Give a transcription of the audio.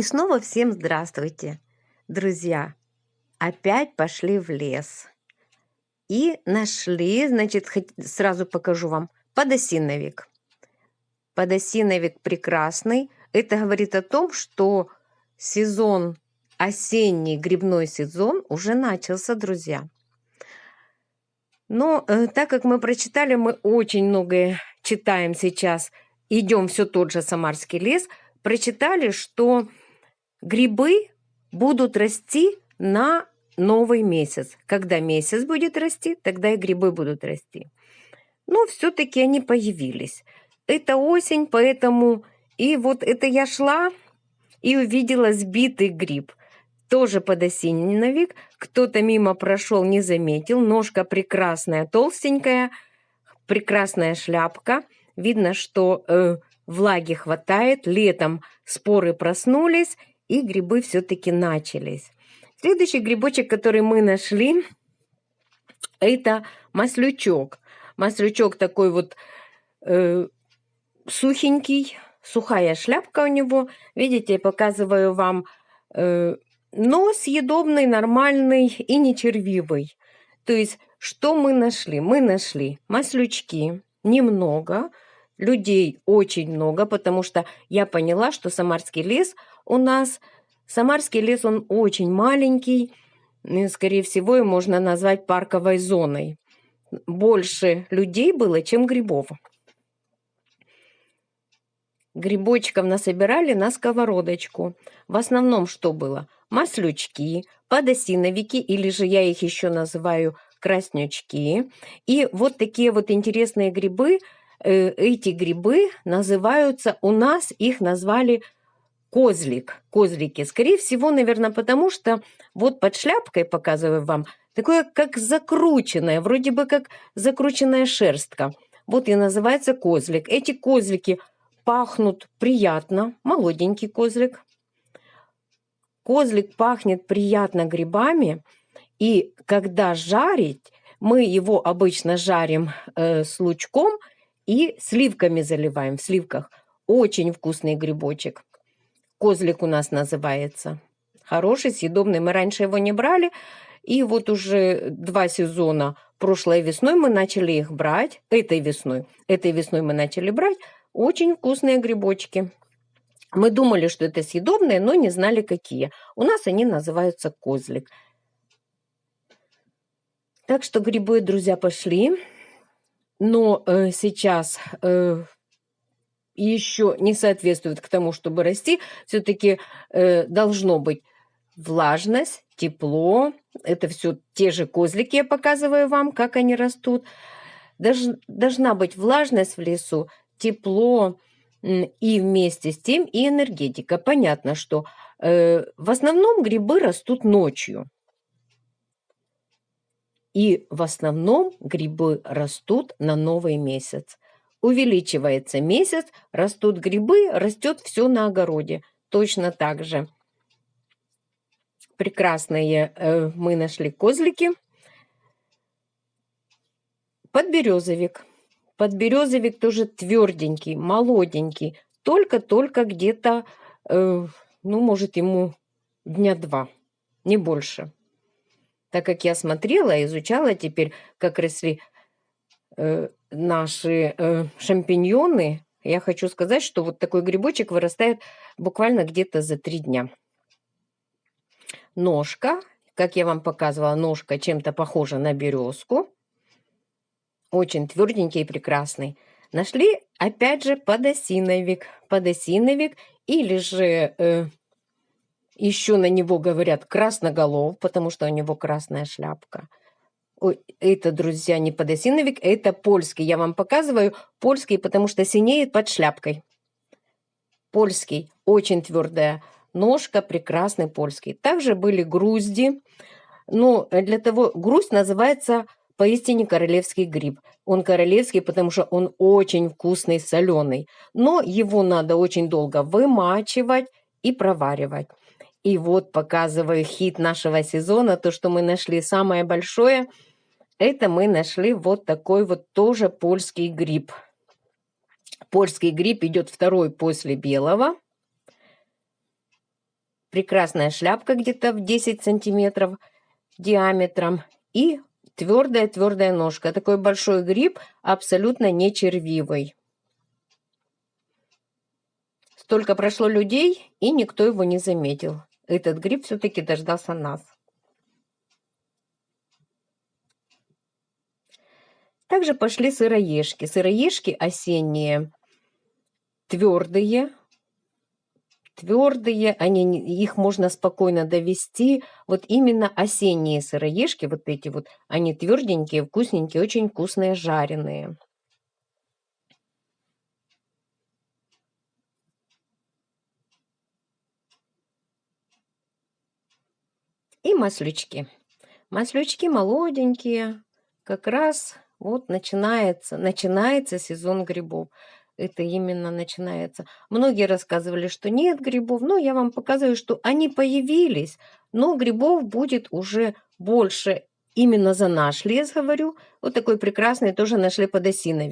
И снова всем здравствуйте, друзья! Опять пошли в лес. И нашли, значит, сразу покажу вам, подосиновик. Подосиновик прекрасный. Это говорит о том, что сезон, осенний грибной сезон уже начался, друзья. Но э, так как мы прочитали, мы очень многое читаем сейчас, идем все тот же Самарский лес, прочитали, что Грибы будут расти на новый месяц. Когда месяц будет расти, тогда и грибы будут расти. Но все-таки они появились. Это осень, поэтому... И вот это я шла и увидела сбитый гриб. Тоже подосиновик. Кто-то мимо прошел, не заметил. Ножка прекрасная, толстенькая, прекрасная шляпка. Видно, что э, влаги хватает. Летом споры проснулись, и грибы все-таки начались. Следующий грибочек, который мы нашли, это маслючок. Маслючок такой вот э, сухенький, сухая шляпка у него. Видите, я показываю вам, э, но съедобный, нормальный и не червивый. То есть, что мы нашли? Мы нашли маслючки, немного, людей очень много, потому что я поняла, что Самарский лес – у нас Самарский лес, он очень маленький, и, скорее всего, его можно назвать парковой зоной. Больше людей было, чем грибов. Грибочков насобирали на сковородочку. В основном что было? Маслючки, подосиновики, или же я их еще называю краснючки. И вот такие вот интересные грибы, э, эти грибы называются, у нас их назвали козлик, козлики. Скорее всего, наверное, потому что вот под шляпкой, показываю вам, такое как закрученное, вроде бы как закрученная шерстка. Вот и называется козлик. Эти козлики пахнут приятно, молоденький козлик. Козлик пахнет приятно грибами, и когда жарить, мы его обычно жарим э, с лучком и сливками заливаем в сливках. Очень вкусный грибочек. Козлик у нас называется. Хороший, съедобный. Мы раньше его не брали. И вот уже два сезона прошлой весной мы начали их брать. Этой весной. Этой весной мы начали брать. Очень вкусные грибочки. Мы думали, что это съедобные, но не знали, какие. У нас они называются козлик. Так что грибы, друзья, пошли. Но э, сейчас э, еще не соответствует к тому, чтобы расти, все-таки э, должно быть влажность, тепло. Это все те же козлики, я показываю вам, как они растут. Долж, должна быть влажность в лесу, тепло и вместе с тем и энергетика. Понятно, что э, в основном грибы растут ночью. И в основном грибы растут на новый месяц. Увеличивается месяц, растут грибы, растет все на огороде. Точно так же. Прекрасные э, мы нашли козлики. Подберезовик. Подберезовик тоже тверденький, молоденький. Только-только где-то, э, ну, может, ему дня два, не больше. Так как я смотрела, изучала теперь, как росли э, наши э, шампиньоны, я хочу сказать, что вот такой грибочек вырастает буквально где-то за три дня. Ножка, как я вам показывала, ножка чем-то похожа на березку. Очень тверденький и прекрасный. Нашли, опять же, подосиновик. Подосиновик или же э, еще на него говорят красноголов, потому что у него красная шляпка – это, друзья, не подосиновик, это польский. Я вам показываю польский, потому что синеет под шляпкой. Польский, очень твердая ножка, прекрасный польский. Также были грузди. Но для того, грусть называется поистине королевский гриб. Он королевский, потому что он очень вкусный, соленый. Но его надо очень долго вымачивать и проваривать. И вот показываю хит нашего сезона, то, что мы нашли самое большое – это мы нашли вот такой вот тоже польский гриб. Польский гриб идет второй после белого. прекрасная шляпка где-то в 10 сантиметров диаметром и твердая-твердая ножка. Такой большой гриб, абсолютно не червивый. Столько прошло людей, и никто его не заметил. Этот гриб все-таки дождался нас. Также пошли сыроежки. Сыроежки осенние, твердые, твердые, они, их можно спокойно довести. Вот именно осенние сыроежки, вот эти вот, они тверденькие, вкусненькие, очень вкусные, жареные. И маслючки. Маслючки молоденькие, как раз вот начинается, начинается сезон грибов. Это именно начинается. Многие рассказывали, что нет грибов, но я вам показываю, что они появились, но грибов будет уже больше именно за наш лес, говорю. Вот такой прекрасный тоже нашли под осиновик.